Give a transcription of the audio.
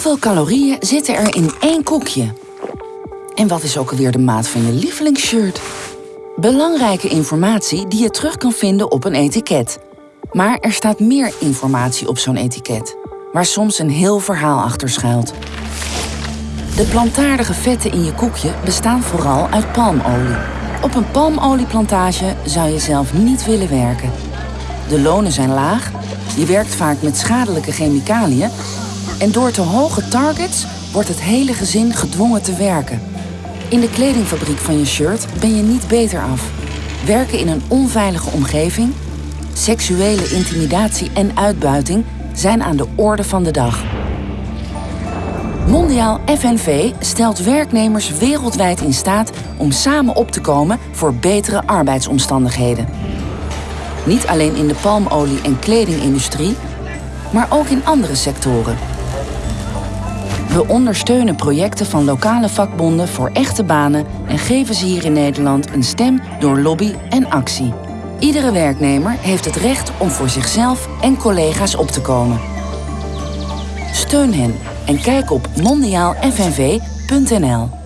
Hoeveel calorieën zitten er in één koekje? En wat is ook alweer de maat van je lievelingsshirt? Belangrijke informatie die je terug kan vinden op een etiket. Maar er staat meer informatie op zo'n etiket, waar soms een heel verhaal achter schuilt. De plantaardige vetten in je koekje bestaan vooral uit palmolie. Op een palmolieplantage zou je zelf niet willen werken. De lonen zijn laag, je werkt vaak met schadelijke chemicaliën en door te hoge targets wordt het hele gezin gedwongen te werken. In de kledingfabriek van je shirt ben je niet beter af. Werken in een onveilige omgeving, seksuele intimidatie en uitbuiting zijn aan de orde van de dag. Mondiaal FNV stelt werknemers wereldwijd in staat om samen op te komen voor betere arbeidsomstandigheden. Niet alleen in de palmolie- en kledingindustrie, maar ook in andere sectoren. We ondersteunen projecten van lokale vakbonden voor echte banen en geven ze hier in Nederland een stem door lobby en actie. Iedere werknemer heeft het recht om voor zichzelf en collega's op te komen. Steun hen en kijk op mondiaalfnv.nl.